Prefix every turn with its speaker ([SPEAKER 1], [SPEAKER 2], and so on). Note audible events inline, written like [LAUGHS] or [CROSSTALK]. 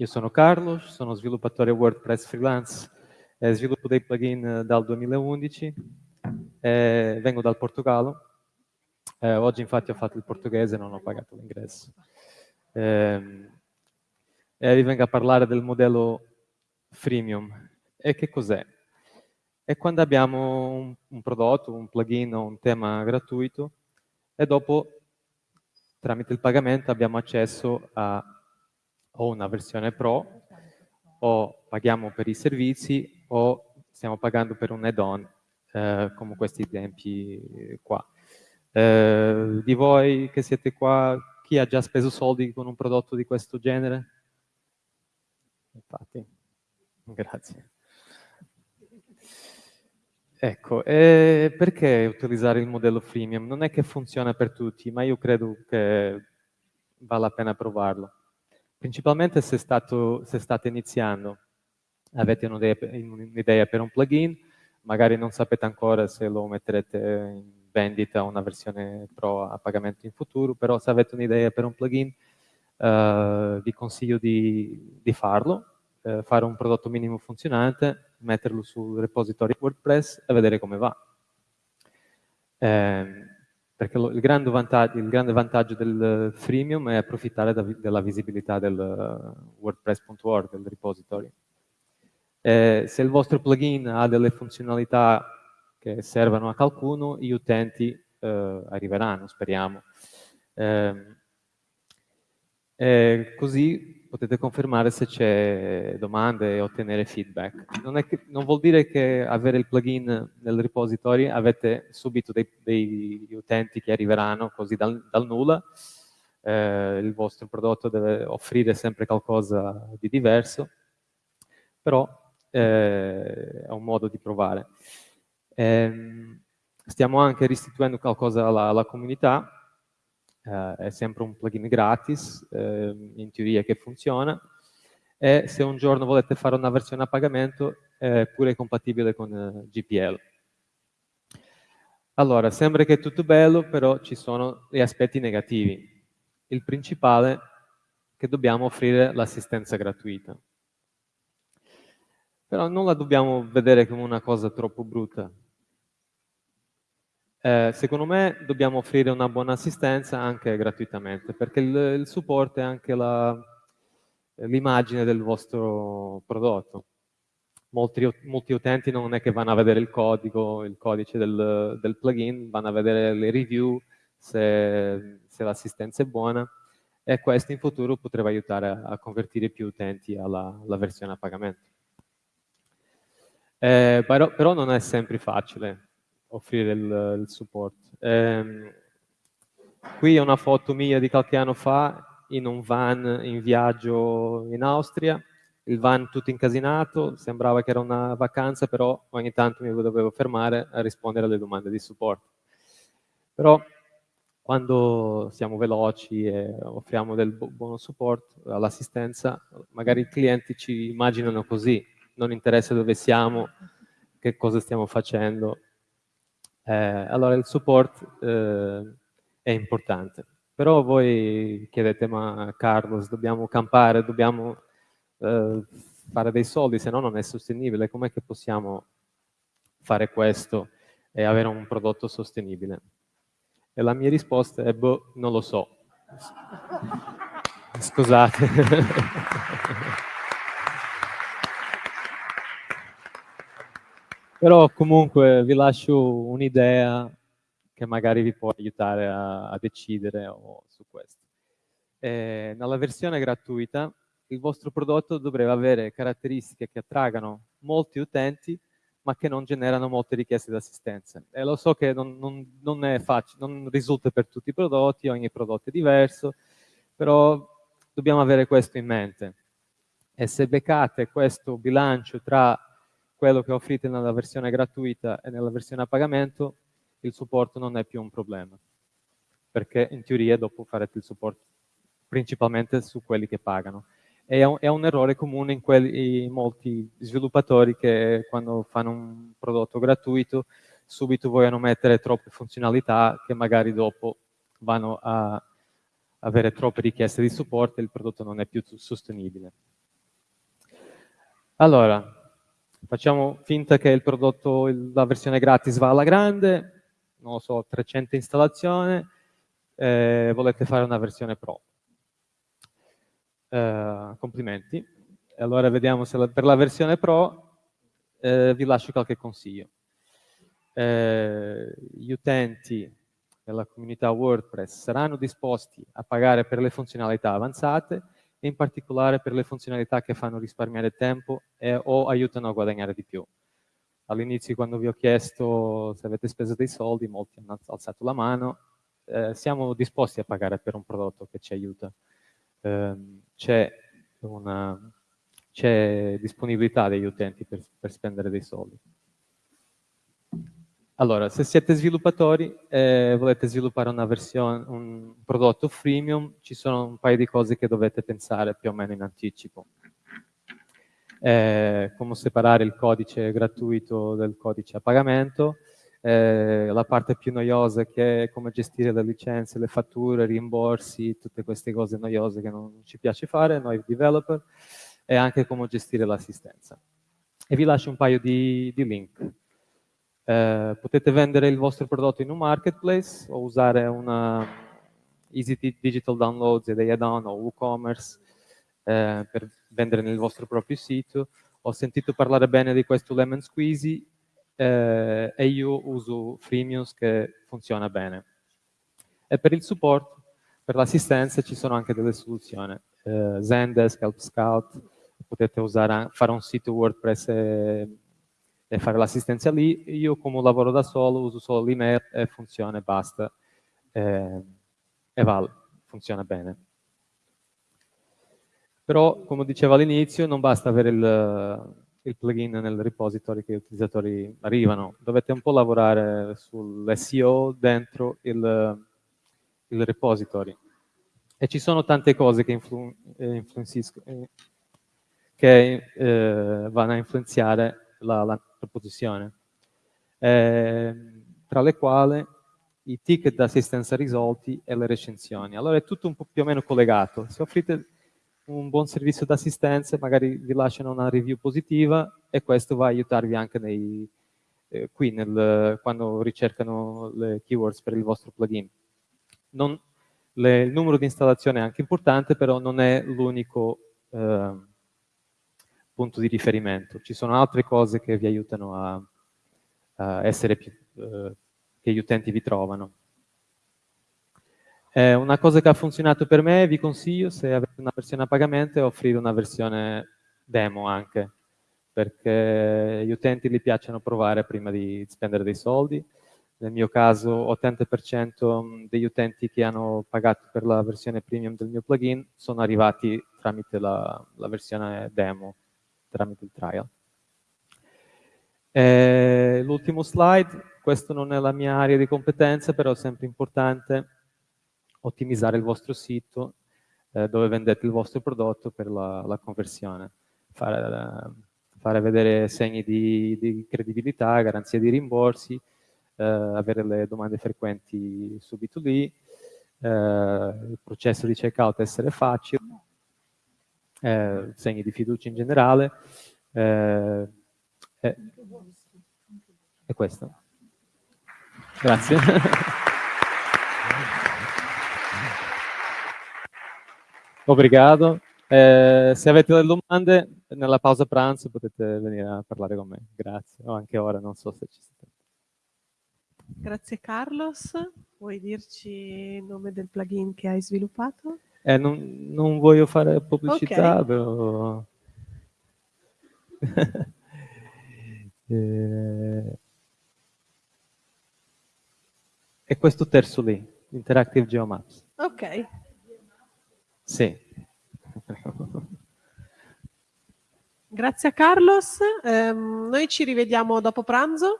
[SPEAKER 1] Io sono Carlos, sono sviluppatore WordPress freelance e sviluppo dei plugin eh, dal 2011, eh, vengo dal Portogallo, eh, oggi infatti ho fatto il portoghese e non ho pagato l'ingresso. Eh, e vi vengo a parlare del modello freemium. E che cos'è? È quando abbiamo un, un prodotto, un plugin o un tema gratuito e dopo tramite il pagamento abbiamo accesso a o una versione pro o paghiamo per i servizi o stiamo pagando per un add-on eh, come questi esempi qua. Eh, di voi che siete qua, chi ha già speso soldi con un prodotto di questo genere? Infatti, grazie. Ecco, eh, perché utilizzare il modello freemium? Non è che funziona per tutti, ma io credo che vale la pena provarlo. Principalmente se, stato, se state iniziando, avete un'idea per un plugin, magari non sapete ancora se lo metterete in vendita una versione pro a pagamento in futuro, però se avete un'idea per un plugin, eh, vi consiglio di, di farlo, eh, fare un prodotto minimo funzionante, metterlo sul repository WordPress e vedere come va. Eh, perché lo, il, grande il, grande vantaggio, del freemium è approfittare da, della visibilità del uh, wordpress.org, del repository. Eh, se il vostro plugin ha delle funzionalità che servono a qualcuno, gli utenti eh, arriveranno, speriamo. Eh, così potete confermare se c'è domande e ottenere feedback. Non, che, non, vuol dire che avere il plugin nel repository avete subito dei, dei utenti che arriveranno così dal, dal nulla. Eh, il vostro prodotto deve offrire sempre qualcosa di diverso, però eh, è un modo di provare. Eh, stiamo anche restituendo qualcosa alla, alla comunità, eh, è sempre un plugin gratis, eh, in teoria che funziona, e se un giorno volete fare una versione a pagamento è pure compatibile con eh, GPL. Allora, sembra che è tutto bello, però ci sono gli aspetti negativi. Il principale è che dobbiamo offrire l'assistenza gratuita. Però non la dobbiamo vedere come una cosa troppo brutta, eh, secondo me dobbiamo offrire una buona assistenza anche gratuitamente, perché il, il supporto è anche l'immagine del vostro prodotto. Molti, molti, utenti non è che vanno a vedere il codice, il codice del, del plugin, vanno a vedere le review, se, se l'assistenza è buona, e questo in futuro potrebbe aiutare a, a convertire più utenti alla, alla versione a pagamento. Eh, però, però non è sempre facile offrire il, il supporto. Eh, qui è una foto mia di qualche anno fa in un van in viaggio in Austria, il van tutto incasinato, sembrava che era una vacanza, però ogni tanto mi dovevo fermare a rispondere alle domande di supporto. Però quando siamo veloci e offriamo del buono supporto all'assistenza, magari i clienti ci immaginano così, non interessa dove siamo, che cosa stiamo facendo, eh, allora il support eh, è importante. Però voi chiedete, ma Carlos, dobbiamo campare, dobbiamo eh, fare dei soldi, se no non è sostenibile. Com'è che possiamo fare questo e avere un prodotto sostenibile? E la mia risposta è, boh, non lo so. [LAUGHS] Scusate. [LAUGHS] Però comunque vi lascio un'idea che magari vi può aiutare a, a decidere o, su questo. Eh, nella versione gratuita il vostro prodotto dovrebbe avere caratteristiche che attraggano molti utenti ma che non generano molte richieste di assistenza. E lo so che non, non, non è facile, non risulta per tutti i prodotti, ogni prodotto è diverso, però dobbiamo avere questo in mente. E se beccate questo bilancio tra quello che offrite nella versione gratuita e nella versione a pagamento, il supporto non è più un problema. Perché in teoria dopo farete il supporto principalmente su quelli che pagano. È un, è un errore comune in, quelli, in molti sviluppatori che quando fanno un prodotto gratuito subito vogliono mettere troppe funzionalità che magari dopo vanno a avere troppe richieste di supporto e il prodotto non è più sostenibile. Allora, facciamo finta che il prodotto, la versione gratis va alla grande, non lo so, 300 installazioni, eh, volete fare una versione pro. Eh, complimenti. Allora vediamo se la, per la versione pro eh, vi lascio qualche consiglio. Eh, gli utenti della comunità WordPress saranno disposti a pagare per le funzionalità avanzate e in particolare per le funzionalità che fanno risparmiare tempo e, o aiutano a guadagnare di più. All'inizio quando vi ho chiesto se avete speso dei soldi, molti hanno alzato la mano, eh, siamo disposti a pagare per un prodotto che ci aiuta. Eh, c'è disponibilità degli utenti per, per spendere dei soldi. Allora, se siete sviluppatori e eh, volete sviluppare una versione, un prodotto freemium, ci sono un paio di cose che dovete pensare più o meno in anticipo. Eh, come separare il codice gratuito dal codice a pagamento, eh, la parte più noiosa che è come gestire le licenze, le fatture, rimborsi, tutte queste cose noiose che non ci piace fare, noi developer, e anche come gestire l'assistenza. E vi lascio un paio di, di link. Eh, potete vendere il vostro prodotto in un marketplace o usare una Easy Digital Downloads e dei add-on o WooCommerce eh, per vendere nel vostro proprio sito. Ho sentito parlare bene di questo Lemon Squeezy eh, e io uso Freemiums che funziona bene. E per il supporto, per l'assistenza ci sono anche delle soluzioni. Eh, Zendesk, Help Scout, potete usare, fare un sito WordPress e e fare l'assistenza lì. Io come lavoro da solo uso solo l'email e funziona e basta. Eh, e va, funziona bene. Però, come dicevo all'inizio, non basta avere il, il, plugin nel repository che gli utilizzatori arrivano. Dovete un po' lavorare sull'SEO dentro il, il, repository. E ci sono tante cose che, influ, eh, che eh, vanno a influenzare la, la proposizione, eh, tra le quali i ticket d'assistenza risolti e le recensioni. Allora è tutto un po' più o meno collegato. Se offrite un buon servizio d'assistenza, magari vi lasciano una review positiva e questo va a aiutarvi anche nei, eh, qui nel, quando ricercano le keywords per il vostro plugin. Non, le, il numero di installazione è anche importante, però non è l'unico eh, punto di riferimento. Ci sono altre cose che vi aiutano a, a essere più, eh, che gli utenti vi trovano. Eh, una cosa che ha funzionato per me, vi consiglio, se avete una versione a pagamento, è offrire una versione demo anche, perché gli utenti gli piacciono provare prima di spendere dei soldi. Nel mio caso 80% degli utenti che hanno pagato per la versione premium del mio plugin sono arrivati tramite la, la versione demo tramite il trial. Eh, l'ultimo slide, questo non è la mia area di competenza, però è sempre importante ottimizzare il vostro sito eh, dove vendete il vostro prodotto per la, la conversione. Fare, fare, vedere segni di, di, credibilità, garanzia di rimborsi, eh, avere le domande frequenti subito lì, eh, il processo di checkout essere facile, eh, segni di fiducia in generale. Eh, eh, è questo. Grazie. [LAUGHS] Obrigado. Eh, se avete delle domande, nella pausa pranzo potete venire a parlare con me. Grazie. O anche ora, non so se ci siete.
[SPEAKER 2] Grazie Carlos. Vuoi dirci il nome del plugin che hai sviluppato?
[SPEAKER 1] Eh, non, non, voglio fare pubblicità, okay. però... [LAUGHS] eh... E questo terzo lì, Interactive Geomaps.
[SPEAKER 2] Ok.
[SPEAKER 1] Sì.
[SPEAKER 2] Grazie a Carlos, eh, noi ci rivediamo dopo pranzo.